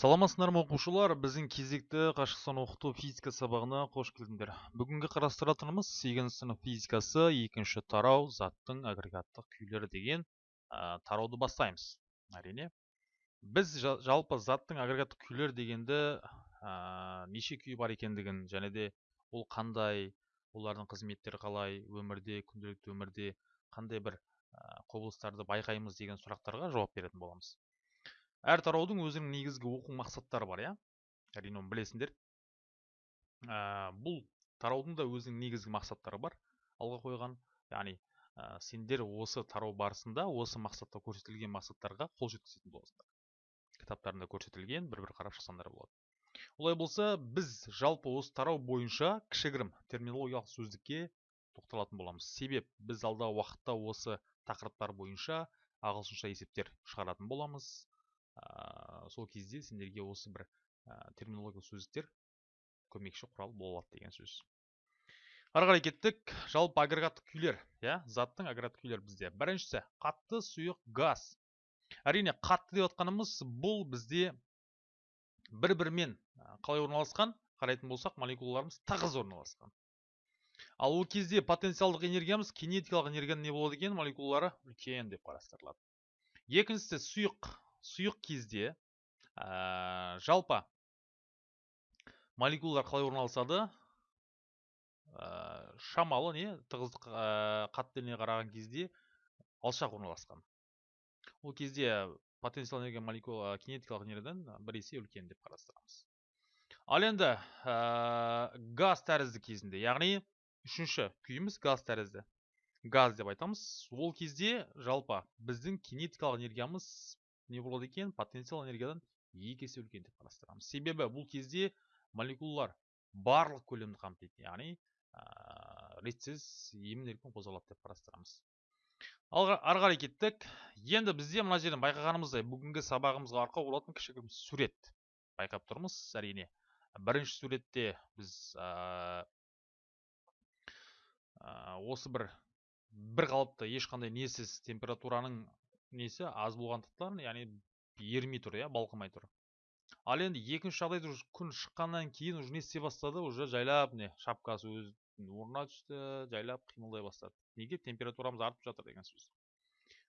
саламатсыздар ма оқушылар? Біздің кезекті қашықтан оқыту физика сабағына қош келдіңдер. Бүгінгі қарастыратынымыз сегізінші сынып физикасы екінші тарау заттың агрегаттық күйлері деген ә, тарауды бастаймыз. Әрине біз жалпы заттың агрегаттық күйлері дегенді ә, неше күй бар екендігін және де ол қандай олардың қызметтері қалай өмірде күнделікті өмірде қандай бір құбылыстарды байқаймыз деген сұрақтарға жауап беретін боламыз. Әр тараудың өзінің негізгі оқу мақсаттары бар иә? Әрине оны білесіңдер. Ә, бұл тараудың да өзінің негізгі мақсаттары бар алға қойған. Яғни ә, сендер осы тарау барысында осы мақсатта көрсетілген мақсаттарға қол жеткізетін боласыңдар. Кітаптарында көрсетілген бір бір қарап шықсаңдар болады. Олай болса біз жалпы осы тарау бойынша кішігірім терминологиялық сөздікке тоқталатын боламыз. Себеп біз алдағы уақытта осы тақырыптар бойынша ағылшынша есептер шығаратын боламыз. Сол кезде сендерге осы бір ә, терминологиялық сөздіктер көмекші құрал болады деген сөз. Ары қарай кеттік. Жалпы агрегаттық күйлер иә заттың агрегаттық күйлері бізде. Біріншісі қатты сұйық газ. Әрине қатты деп отқанымыз бұл бізде бір бірімен қалай орналасқан? Қарайтын болсақ молекулаларымыз тығыз орналасқан. Ал ол кезде потенциалдық энергиямыз кинетикалық энергияның не болады екен? Молекулалары үлкен деп қарастырылады. Екіншісі сұйық сұйық кезде ә, жалпы молекулалар қалай орналасады ә, шамалы не тығыздық ә, қараған кезде алшақ орналасқан. Ол кезде потенциал энергия молекула кинетикалық энергиядан бір есе үлкен деп қарастырамыз. Ал енді ә, газ тәрізді кезінде яғни үшінші күйіміз газ тәрізді. Газ деп айтамыз. Ол кезде жалпы біздің кинетикалық энергиямыз не болады екен потенциал энергиядан екі есе үлкен деп қарастырамыз. Себебі бұл кезде молекулалар барлық көлемді қамтиды яғни ә, ретсіз емін еркін қозғалады деп қарастырамыз. Ары қарай кеттік. Енді бізде мына жерден байқағанымыздай бүгінгі сабағымызға арқау болатын кішігірім сурет байқап тұрмыз. Әрине бірінші суретте біз ә, осы бір бір қалыпты ешқандай несіз температураның несі аз болғандықтан яғни ерімей тұр иә балқымай тұр. Ал енді екінші жағдайда уже күн шыққаннан кейін уже не істей бастады? Уже жайлап не шапкасы өз орнына түсті жайлап қимылдай бастады. Неге? Температурамыз артып жатыр деген сөз.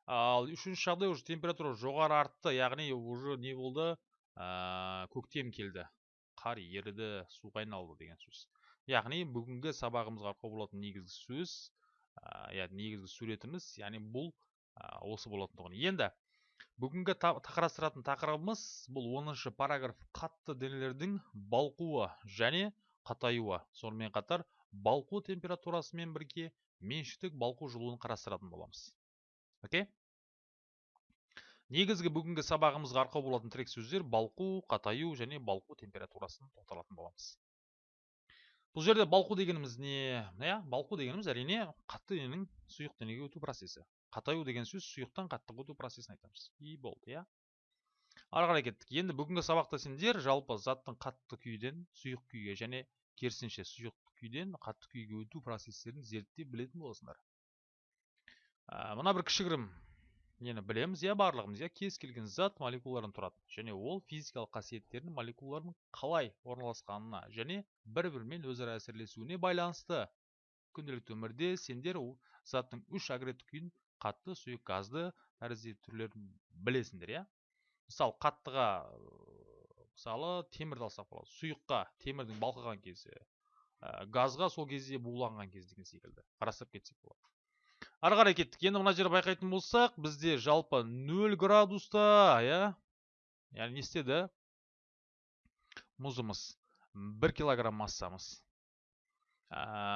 Ал үшінші жағдай уже температура жоғары артты яғни уже не болды? Ә, көктем келді. Қар еріді суға айналды деген сөз. Яғни бүгінгі сабағымызға арқау болатын негізгі сөз ә, яғни негізгі суретіміз яғни бұл осы болатын тұғын. Енді бүгінгі қарастыратын тақырыбымыз бұл оныншы параграф қатты денелердің балқуы және қатаюы. Сонымен қатар балқу температурасымен бірге меншіктік балқу жылуын қарастыратын боламыз. Окей? Негізгі бүгінгі сабағымызға арқау болатын тірек сөздер балқу қатаю және балқу температурасын тоқталатын боламыз. Бұл жерде балқу дегеніміз не? Иә балқу дегеніміз әрине қатты дененің сұйық денеге өту процесі. Қатаю деген сөз сұйықтан қаттыға өту процесін айтамыз. И болды иә. Ары қарай кеттік. Енді бүгінгі сабақта сендер жалпы заттың қатты күйден сұйық күйге және керісінше сұйық күйден қатты күйге өту процестерін зерттеп білетін боласыңдар. Ә, мына бір кішігірім нені білеміз иә барлығымыз иә. Кез келген зат молекулалардан тұрады және ол физикалық қасиеттерін молекулалардың қалай орналасқанына және бір бірімен өзара әсерлесуіне байланысты. Күнделікті өмірде сендер заттың үш агрегаттық күйін қатты сұйық газды тәрізді түрлерін білесіңдер иә? Мысалы қаттыға мысалы темірді алсақ болады. Сұйыққа темірдің балқыған кезі ә, газға сол кезде буланған кез деген секілді. Қарастырып кетсек болады. Ары қарай кеттік. Енді мына жерде байқайтын болсақ бізде жалпы 0 градуста иә? Яғни не істеді? Мұзымыз 1 килограмм массамыз. Нөл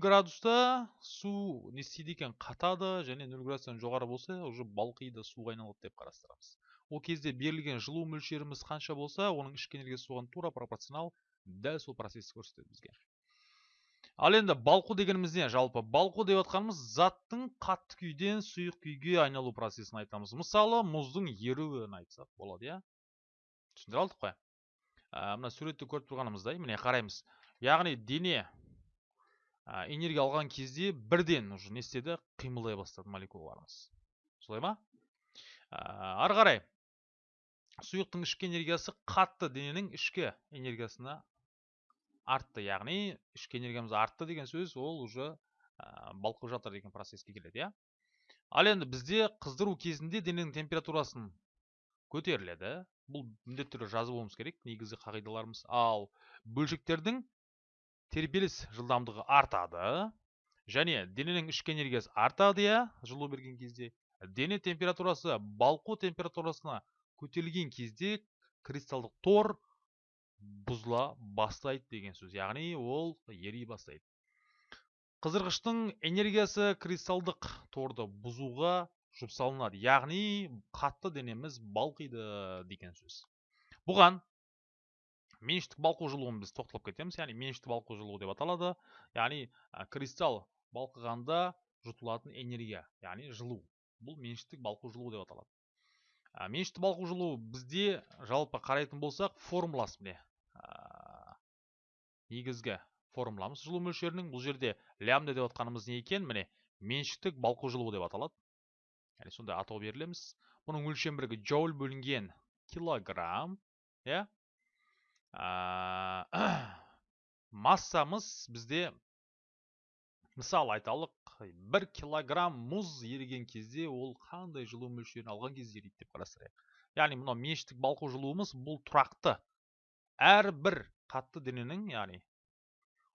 градуста су не істейді екен қатады және нөл градустан жоғары болса уже балқиды суға айналады деп қарастырамыз. Ол кезде берілген жылу мөлшеріміз қанша болса оның ішкі энергиясы соған тура пропорционал дәл сол процессті көрсетеді бізге. Ал енді балқу дегеніміз не жалпы балқу деп жатқанымыз заттың қатты күйден сұйық күйге айналу процесін айтамыз. Мысалы мұздың еруін айтсақ болады иә? Түсіндіре алдық қой. Мына суретті көріп тұрғанымыздай міне қараймыз. Яғни дене энергия алған кезде бірден уже не істеді қимылдай бастады молекулаларымыз. Солай ма? Ары қарай сұйықтың ішкі энергиясы қатты дененің ішкі энергиясына артты. Яғни ішкі энергиямыз артты деген сөз ол уже балқып жатыр деген процесске келеді иә? Ал енді бізде қыздыру кезінде дененің температурасын көтеріледі. Бұл міндетті түрде жазып болуымыз керек негізгі қағидаларымыз. Ал бөлшектердің тербеліс жылдамдығы артады және дененің ішкі энергиясы артады иә жылу берген кезде. Дене температурасы балқу температурасына көтерілген кезде кристалдық тор бұзыла бастайды деген сөз. Яғни ол ери бастайды. Қыздырғыштың энергиясы кристалдық торды бұзуға жұмсалынады. Яғни қатты денеміз балқиды деген сөз. Бұған меншіктік балқу жылуын біз тоқталып кетеміз. Яғни меншікті балқу жылуы деп аталады. Яғни кристалл балқығанда жұтылатын энергия яғни жылу. Бұл меншіктік балқу жылуы деп аталады. Меншікті балқу жылуы бізде жалпы қарайтын болсақ формуласы міне негізгі формуламыз жылу мөлшерінің. Бұл жерде лямбда деп отқанымыз не екен? Міне меншіктік балқу жылуы деп аталады. Яғни сондай атау берілеміз. Бұның өлшем бірігі джоуль бөлінген килограмм иә? массамыз бізде мысалы айталық бір килограмм мұз еріген кезде ол қандай жылу мөлшерін алған кезде ериді деп қарастырайық. Яғни мынау меншіктік балқу жылуымыз бұл тұрақты. Әрбір қатты дененің яғни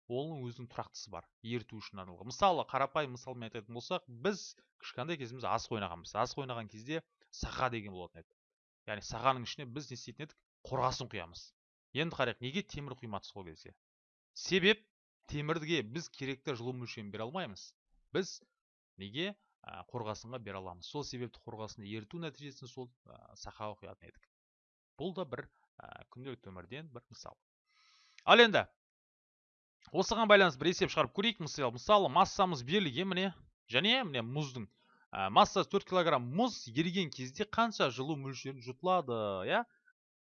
оның өзінің тұрақтысы бар еріту үшін арналған. Мысалы қарапайым мысалмен айтатын болсақ біз кішкентай кезімізде асық ойнағанбыз асық ойнаған кезде сақа деген болатын еді. Яғни сағаның ішіне біз не істейтін едік? Қорғасын құямыз. Енді қарайық неге темір құймадық сол кезде себеп темірге біз керекті жылу мөлшерін бере алмаймыз. Біз неге? Қорғасынға бере аламыз. Сол себепті қорғасынды еріту нәтижесінде сол сақаға құятын едік. Бұл да бір күнделікті өмірден бір мысал. Ал енді осыған байланысты бір есеп шығарып көрейік. Мысалы мысалы массамыз берілген міне және міне мұздың ә, массасы 4 килограмм мұз еріген кезде қанша жылу мөлшері жұтылады иә?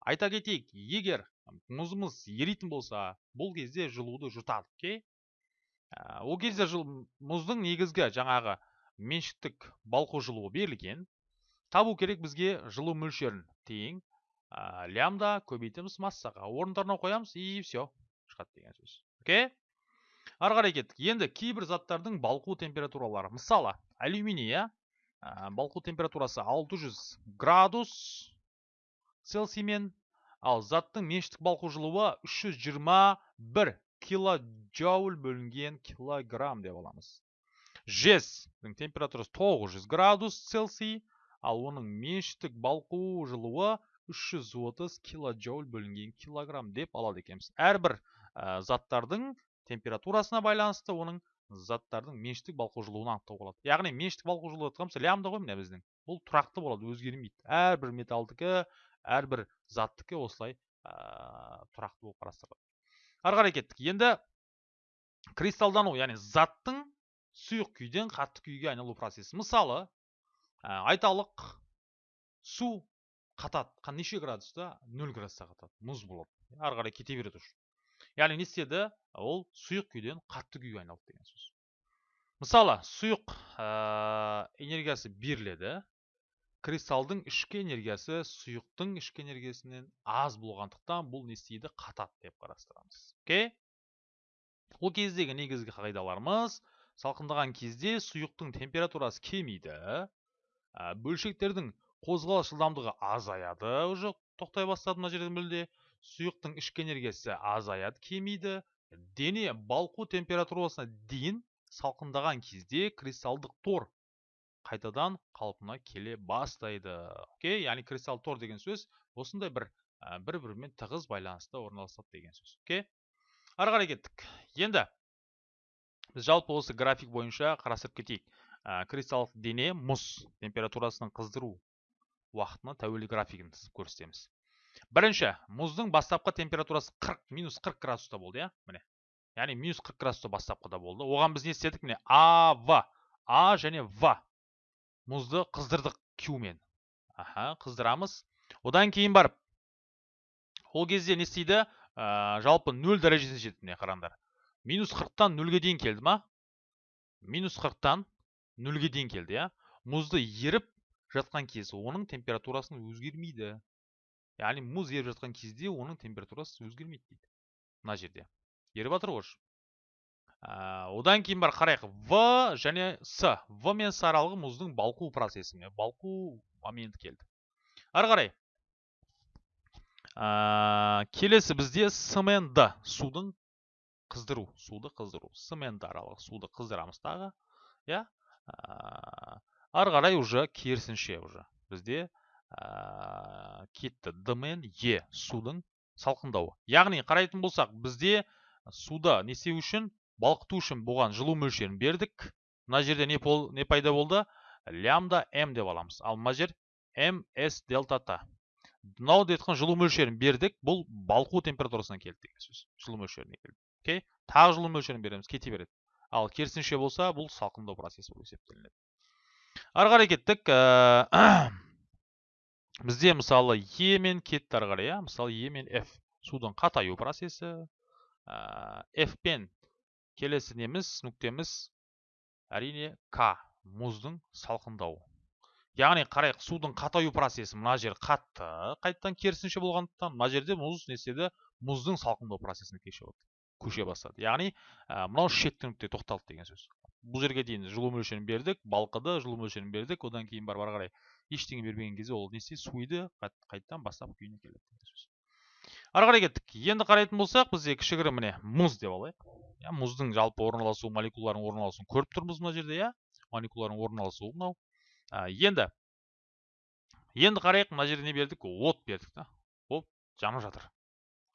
Айта кетейік егер мұзымыз еритін болса бұл кезде жылуды жұтады окей ә, ол кезде жыл, мұздың негізгі жаңағы меншіктік балқу жылуы берілген. Табу керек бізге жылу мөлшерін тең лямда көбейтеміз массаға орындарына қоямыз и все шығады деген сөз. Окей? Ары қарай кеттік. Енді кейбір заттардың балқу температуралары. Мысалы алюминий иә балқу температурасы 600 градус цельсиймен ал заттың меншіктік балқу жылуы 321 килоджоуль бөлінген килограмм деп аламыз. Жездің температурасы 900 градус цельсий ал оның меншіктік балқу жылуы 330 килоджоуль бөлінген килограмм деп алады екенбіз. Әрбір ә, заттардың температурасына байланысты оның заттардың меншіктік балқу жылуын анықтауға болады. Яғни меншіктік балқу жылуы айтқанымыз лямбда ғой міне біздің. Бұл тұрақты болады өзгермейді. Әрбір металдікі әрбір заттікі осылай ә, тұрақты болып қарастырылады. Ары қарай кеттік. Енді кристалдану яғни заттың сұйық күйден қатты күйге айналу процесі. Мысалы ә, айталық су қатады. Неше градуста нөл градуста қатады. Мұз болады ары қарай кете береді уже. Яғни не істеді? Ол сұйық күйден қатты күйге айналды деген сөз. Мысалы сұйық ә, энергиясы беріледі. Кристалдың ішкі энергиясы сұйықтың ішкі энергиясынан аз болғандықтан бұл не істейді? Қатады деп қарастырамыз. Окей? Ол кездегі негізгі қағидаларымыз салқындаған кезде сұйықтың температурасы кемиді бөлшектердің қозғалыс жылдамдығы азаяды уже тоқтай бастады мына жерде мүлде. Сұйықтың ішкі энергиясы азаяды кемиді. Дене балқу температурасына дейін салқындаған кезде кристалдық тор қайтадан қалпына келе бастайды. Окей яғни кристалл тор деген сөз осындай бір бір бірімен тығыз байланыста орналасады деген сөз. Окей? Ары қарай кеттік. Енді біз жалпы осы график бойынша қарастырып кетейік. Ә, дене мұз температурасының қыздыру уақытына тәуелді графигін көрсетеміз. Бірінші мұздың бастапқы температурасы 40 минус 40 градуста болды иә? Міне. Яғни минус 40 градуста бастапқыда болды. Оған біз не істедік? Міне а в. А және в. Мұзды қыздырдық q аха қыздырамыз. Одан кейін барып ол кезде не істейді? Ә, жалпы 0 дәрежесіне жетті міне қараңдар. Минус 40-тан 0-ге дейін келді ма? Минус 40-тан 0-ге дейін келді иә. Мұзды еріп жатқан кез оның температурасын өзгермейді. Яғни мұз еріп жатқан кезде оның температурасы өзгермейді дейді. Мына жерде. Еріп жатыр ғой одан кейін бар қарайық в және с. В мен с аралығы мұздың балқу процесі балқу моменті келді. Ары қарай. Ә, келесі бізде с мен д. Судың қыздыру суды қыздыру. С мен д аралығы суды қыздырамыз тағы иә? Ә, ары қарай уже керісінше уже бізде кетті. Д мен е судың салқындауы. Яғни қарайтын болсақ бізде суда не істеу үшін балқыту үшін бұған жылу мөлшерін бердік. Мына жерде не, пол, не пайда болды? Лямда м деп аламыз. Ал мына жер ms дельта т. Мынау айтқан жылу мөлшерін бердік. Бұл балқу температурасына келді деген сөз. Жылу мөлшеріне келді. Окей? Тағы жылу мөлшерін береміз. Кете береді. Ал керісінше болса бұл салқындау процесі болып есептелінеді. Ары қарай кеттік. Ә, бізде мысалы е мен кетті ары қарай иә? Мысалы е мен f. Судың қатаю процесі. Ә, пен келесі неміз нүктеміз әрине к мұздың салқындауы. Яғни қарайық судың қатаю процесі мына жер қатты қайтадан керісінше болғандықтан мына жерде мұз не істеді? Мұздың салқындау процесіне көше бастады. Яғни ә, мынау шекті нүкте тоқталды деген сөз. Бұл жерге дейін жылу мөлшерін бердік балқыды жылу мөлшерін бердік. Одан кейін барып ары қарай ештеңе бермеген кезде ол не істейді? Суиды қайтадан бастап күйіне келеді деген сөз. Ары қарай кеттік. Енді қарайтын болсақ бізде кішігірім міне мұз деп алайық. Иә мұздың жалпы орналасу молекулаларының орналасуын көріп тұрмыз мына жерде иә молекулалардың орналасуы мынау енді енді қарайық мына жерде не бердік от бердік та от жанып жатыр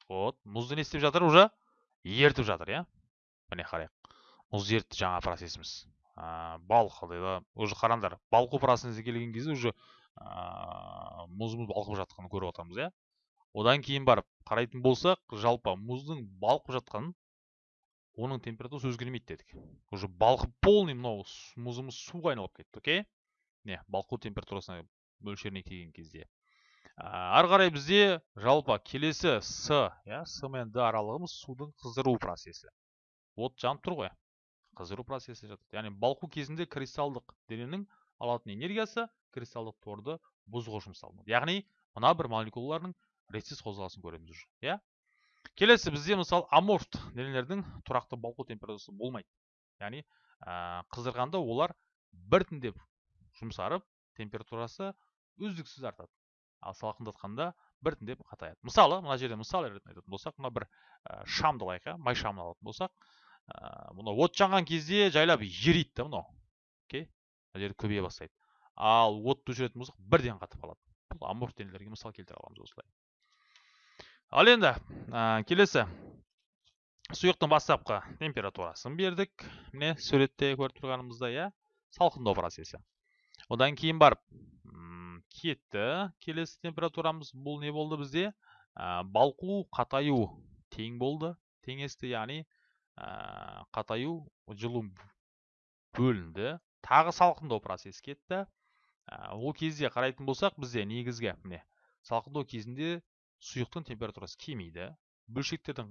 от мұзды не істеп жатыр уже ертіп жатыр иә міне қарайық мұз ертті жаңа процесіміз ә, балқыды уже қараңдар балқу процесіне келген кезде уже ә, мұзымыз балқып жатқанын көріп отырмыз иә одан кейін барып қарайтын болсақ жалпы мұздың балқып жатқанын оның температурасы өзгермейді дедік. Уже балқып полный мынау мұзымыз суға айналып кетті окей? Не балқу температурасына мөлшеріне келген кезде. Ары қарай бізде жалпы келесі с иә с мен д аралығымыз судың қыздыру процесі. От жанып тұр ғой. Қыздыру процесі жатады. Яғни балқу кезінде кристалдық дененің алатын энергиясы кристалдық торды бұзуға жұмсалынады. Яғни мына бір молекулалардың ретсіз қозғалысын көреміз уже иә? Келесі бізде мысалы аморфт денелердің тұрақты балқу температурасы болмайды. Яғни қыздырғанда олар біртіндеп жұмсарып температурасы үздіксіз артады. Ал салқындатқанда біртіндеп қатаяды. Мысалы мына жерде мысал ретінде айтатын болсақ мына бір шамды алайық май шамын алатын болсақ ә, мынау от жанған кезде жайлап ериді да мынау. Окей? Мына жерде көбейе бастайды. Ал отты өшіретін болсақ бірден қатып қалады бұл аморф денелерге мысал келтіре аламыз осылай. Ал енді келесі. Сұйықтың бастапқы температурасын бердік. Міне суретте көріп тұрғанымыздай иә салқындау процесі одан кейін барып кетті. Келесі температурамыз бұл не болды бізде? Балқу қатаю тең болды. Теңесті яғни ә, қатаю жылу бөлінді. Тағы салқындау процесі кетті. Ә, ол кезде қарайтын болсақ бізде негізгі міне салқындау кезінде сұйықтың температурасы кемейді бөлшектердің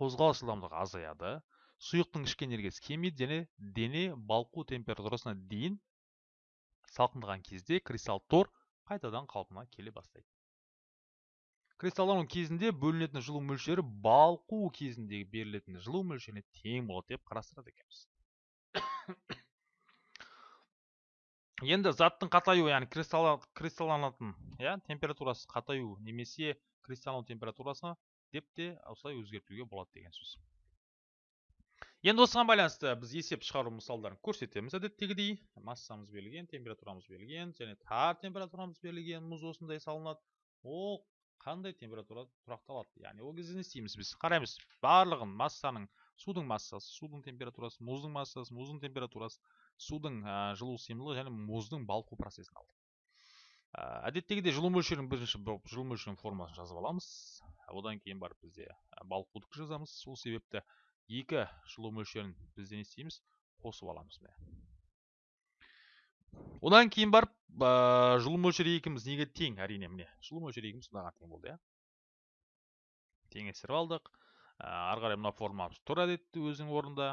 қозғалыс жылдамдығы азаяды сұйықтың ішкі энергиясы кемейді және дене балқу температурасына дейін салқындаған кезде кристалл тор қайтадан қалпына келе бастайды. Кристаллдану кезінде бөлінетін жылу мөлшері балқу кезіндегі берілетін жылу мөлшеріне тең болады деп қарастырады екенбіз. Енді заттың қатаю яғни кристалланатын иә температурасы қатаю немесе кристаллану температурасы деп те осылай өзгертуге болады деген сөз. Енді осыған байланысты біз есеп шығару мысалдарын көрсетеміз әдеттегідей. Массамыз берілген температурамыз берілген және тар температурамыз берілген мұз осындай салынады. Ол қандай температура тұрақталады? Яғни ол кезде не істейміз біз? Қараймыз барлығын массаның судың массасы судың температурасы мұздың массасы мұздың температурасы. Судың жылу сыйымдылығы және мұздың балқу процесін алдық. Ә, әдеттегідей жылу мөлшерін бірінші жылу мөлшерінің формасын жазып аламыз. Одан кейін барып бізде балқудықты жазамыз. Сол себепті екі жылу мөлшерін біз не істейміз? Қосып аламыз міне. Одан кейін барып ә, жылу мөлшері екеуміз неге тең әрине міне? Жылу мөлшері екеуміз мынаған тең болды иә. Теңестіріп алдық. Ары қарай мына формамыз тұр әдетте өзінің орнында.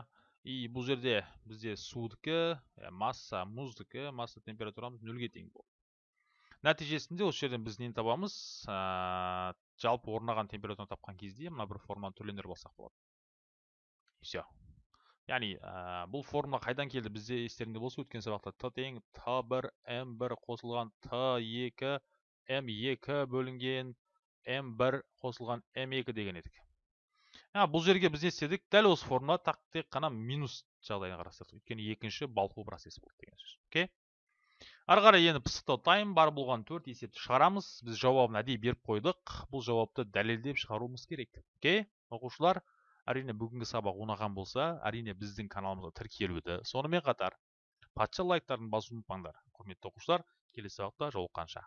И бұл жерде бізде судікі ә, масса мұздікі масса температурамыз нөлге тең болды. Нәтижесінде осы жерден біз нені табамыз? Ә, жалпы орнаған температураны тапқан кезде мына бір формуланы түрлендіріп алсақ болады. Все яғни ә, бұл формула қайдан келді? Бізде естеріңде болса өткен сабақта т тең т бір м бір қосылған т екі м екі бөлінген м бір қосылған м екі деген едік. А, бұл жерге біз не істедік? Дәл осы формула тек қана минус жағдайын қарастырдық өйткені екінші балқу процесі болды деген сөз окей? Ары қарай енді пысықтау тайм бар болған төрт есепті шығарамыз. Біз жауабын әдейі беріп қойдық. Бұл жауапты дәлелдеп шығаруымыз керек окей? Оқушылар әрине бүгінгі сабақ ұнаған болса әрине біздің каналымызға тіркелуді сонымен қатар. Патша лайктарын басуды ұмытпаңдар құрметті оқушылар. Келесі сабақта жолыққанша.